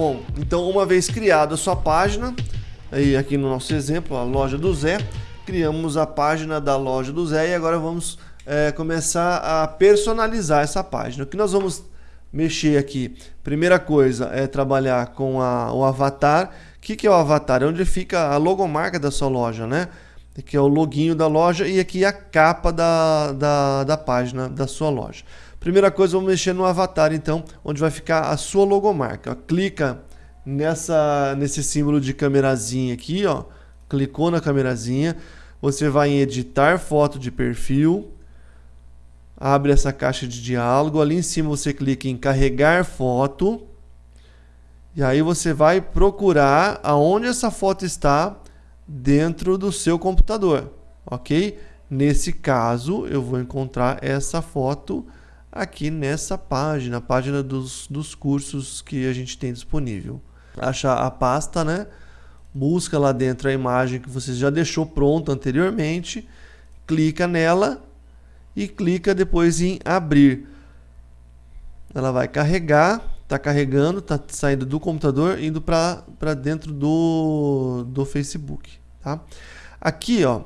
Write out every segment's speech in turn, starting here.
Bom, então uma vez criada a sua página, aí aqui no nosso exemplo, a loja do Zé, criamos a página da loja do Zé e agora vamos é, começar a personalizar essa página. O que nós vamos mexer aqui? Primeira coisa é trabalhar com a, o avatar. O que, que é o avatar? É onde fica a logomarca da sua loja, né? Aqui é o loginho da loja e aqui a capa da, da, da página da sua loja. Primeira coisa, vamos mexer no avatar, então, onde vai ficar a sua logomarca. Clica nessa, nesse símbolo de câmerazinha aqui, ó. Clicou na câmerazinha, você vai em editar foto de perfil, abre essa caixa de diálogo, ali em cima você clica em carregar foto, e aí você vai procurar aonde essa foto está dentro do seu computador, ok? Nesse caso, eu vou encontrar essa foto aqui nessa página, a página dos, dos cursos que a gente tem disponível. Achar a pasta, né? Busca lá dentro a imagem que você já deixou pronta anteriormente, clica nela e clica depois em abrir. Ela vai carregar, está carregando, está saindo do computador, indo para dentro do, do Facebook. Tá? Aqui, ó,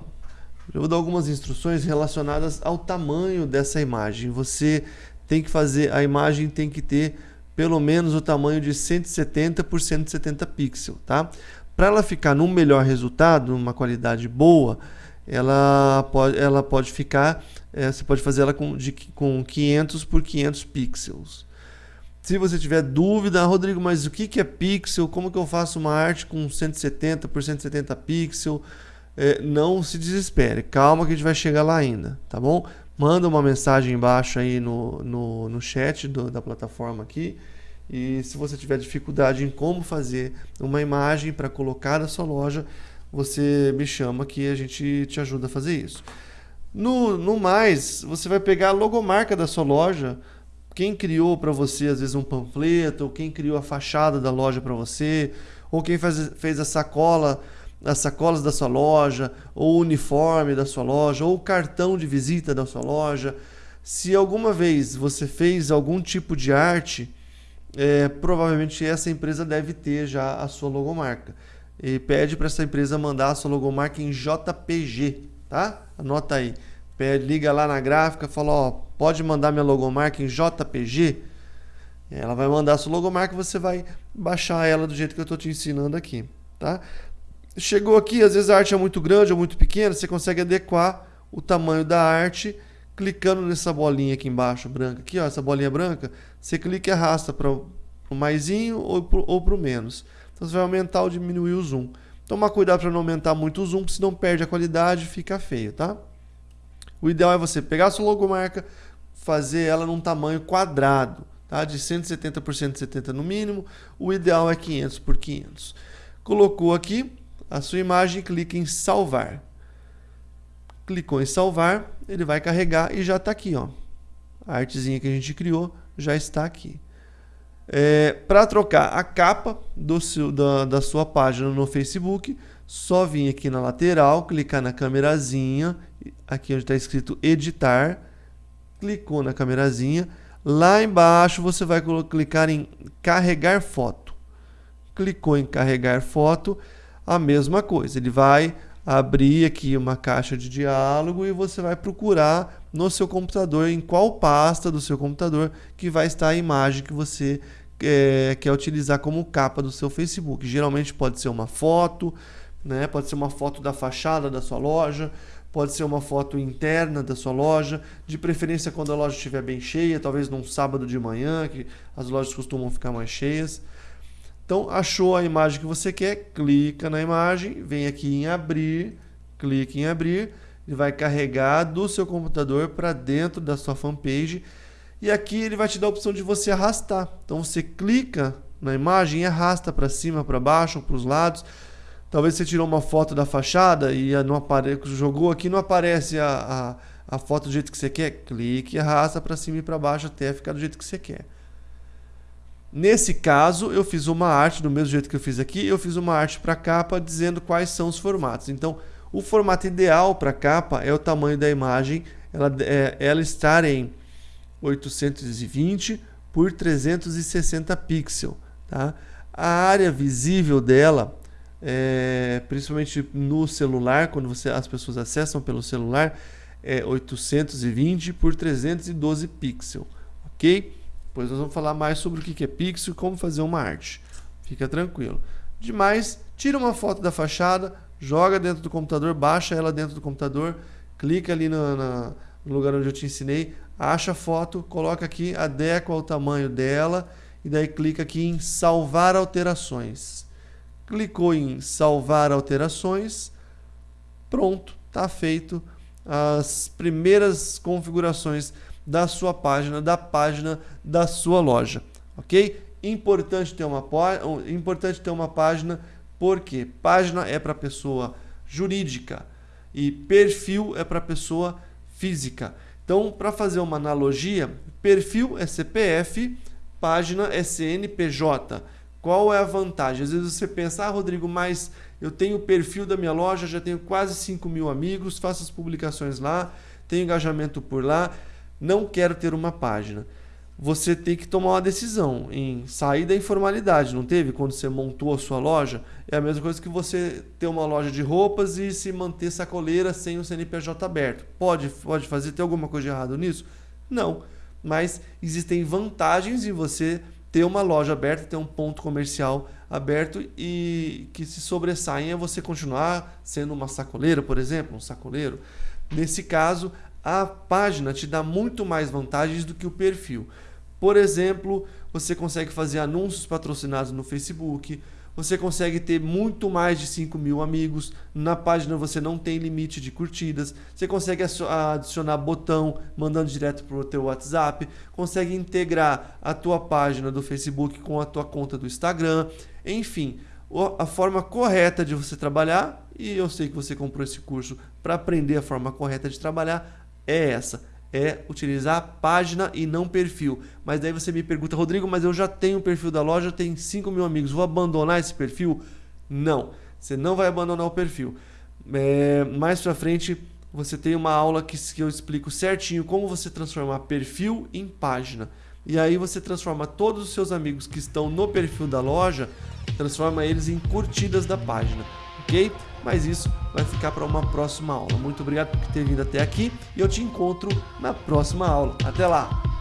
eu vou dar algumas instruções relacionadas ao tamanho dessa imagem. Você tem que fazer, a imagem tem que ter pelo menos o tamanho de 170 por 170 pixels, tá? Para ela ficar num melhor resultado, uma qualidade boa, ela pode, ela pode ficar, é, você pode fazer ela com, de, com 500 por 500 pixels. Se você tiver dúvida, Rodrigo, mas o que, que é pixel? Como que eu faço uma arte com 170 por 170 pixels? É, não se desespere, calma que a gente vai chegar lá ainda, tá bom? Manda uma mensagem embaixo aí no, no, no chat do, da plataforma aqui. E se você tiver dificuldade em como fazer uma imagem para colocar na sua loja, você me chama que a gente te ajuda a fazer isso. No, no mais, você vai pegar a logomarca da sua loja, quem criou para você às vezes um panfleto, ou quem criou a fachada da loja para você, ou quem faz, fez a sacola, as sacolas da sua loja, ou o uniforme da sua loja, ou o cartão de visita da sua loja. Se alguma vez você fez algum tipo de arte, é, provavelmente essa empresa deve ter já a sua logomarca. E pede para essa empresa mandar a sua logomarca em JPG, tá? Anota aí. Pede, liga lá na gráfica, fala, ó, pode mandar minha logomarca em JPG? Ela vai mandar a sua logomarca, você vai baixar ela do jeito que eu estou te ensinando aqui, tá? Chegou aqui, às vezes a arte é muito grande ou muito pequena, você consegue adequar o tamanho da arte clicando nessa bolinha aqui embaixo, branca, aqui, ó, essa bolinha branca, você clica e arrasta para o maisinho ou para o menos. Então você vai aumentar ou diminuir o zoom. Tomar cuidado para não aumentar muito o zoom, senão perde a qualidade e fica feio, tá? O ideal é você pegar a sua logomarca, fazer ela num tamanho quadrado, tá? De 170 por 170 no mínimo. O ideal é 500 por 500. Colocou aqui a sua imagem, clica em salvar. Clicou em salvar, ele vai carregar e já está aqui, ó. A artezinha que a gente criou já está aqui. É, Para trocar a capa do seu, da, da sua página no Facebook, só vir aqui na lateral, clicar na câmerazinha, aqui onde está escrito editar, clicou na câmerazinha, lá embaixo você vai clicar em carregar foto. Clicou em carregar foto, a mesma coisa, ele vai abrir aqui uma caixa de diálogo e você vai procurar no seu computador, em qual pasta do seu computador que vai estar a imagem que você é, quer utilizar como capa do seu Facebook. Geralmente pode ser uma foto, né? pode ser uma foto da fachada da sua loja, pode ser uma foto interna da sua loja, de preferência quando a loja estiver bem cheia, talvez num sábado de manhã, que as lojas costumam ficar mais cheias. Então, achou a imagem que você quer, clica na imagem, vem aqui em abrir, clique em abrir, ele vai carregar do seu computador para dentro da sua fanpage e aqui ele vai te dar a opção de você arrastar. Então, você clica na imagem e arrasta para cima, para baixo, para os lados. Talvez você tirou uma foto da fachada e não apare... jogou aqui não aparece a, a, a foto do jeito que você quer. Clique e arrasta para cima e para baixo até ficar do jeito que você quer. Nesse caso, eu fiz uma arte, do mesmo jeito que eu fiz aqui, eu fiz uma arte para capa dizendo quais são os formatos. Então, o formato ideal para capa é o tamanho da imagem, ela, é, ela estar em 820 por 360 pixels. Tá? A área visível dela, é, principalmente no celular, quando você, as pessoas acessam pelo celular, é 820 por 312 pixels, ok? Depois nós vamos falar mais sobre o que é pixel e como fazer uma arte. Fica tranquilo. Demais, tira uma foto da fachada, joga dentro do computador, baixa ela dentro do computador, clica ali no, no lugar onde eu te ensinei, acha a foto, coloca aqui, adequa ao tamanho dela e daí clica aqui em salvar alterações. Clicou em salvar alterações, pronto, está feito as primeiras configurações da sua página, da página da sua loja, ok? Importante ter uma, importante ter uma página, porque página é para pessoa jurídica e perfil é para pessoa física. Então, para fazer uma analogia, perfil é CPF, página é CNPJ. Qual é a vantagem? Às vezes você pensa, ah, Rodrigo, mas eu tenho o perfil da minha loja, já tenho quase 5 mil amigos, faço as publicações lá, tenho engajamento por lá, não quero ter uma página. Você tem que tomar uma decisão em sair da informalidade, não teve? Quando você montou a sua loja, é a mesma coisa que você ter uma loja de roupas e se manter sacoleira sem o CNPJ aberto. Pode, pode fazer, ter alguma coisa de errado nisso? Não. Mas existem vantagens em você ter uma loja aberta, ter um ponto comercial aberto e que se sobressaem é você continuar sendo uma sacoleira, por exemplo, um sacoleiro. Nesse caso, a página te dá muito mais vantagens do que o perfil. Por exemplo, você consegue fazer anúncios patrocinados no Facebook, você consegue ter muito mais de 5 mil amigos. Na página você não tem limite de curtidas. Você consegue adicionar botão mandando direto para o teu WhatsApp. Consegue integrar a tua página do Facebook com a tua conta do Instagram. Enfim, a forma correta de você trabalhar, e eu sei que você comprou esse curso para aprender a forma correta de trabalhar, é essa é utilizar página e não perfil. Mas daí você me pergunta, Rodrigo, mas eu já tenho o perfil da loja, tenho 5 mil amigos, vou abandonar esse perfil? Não, você não vai abandonar o perfil. É, mais pra frente você tem uma aula que, que eu explico certinho como você transformar perfil em página. E aí você transforma todos os seus amigos que estão no perfil da loja, transforma eles em curtidas da página, ok? Mas isso vai ficar para uma próxima aula. Muito obrigado por ter vindo até aqui e eu te encontro na próxima aula. Até lá!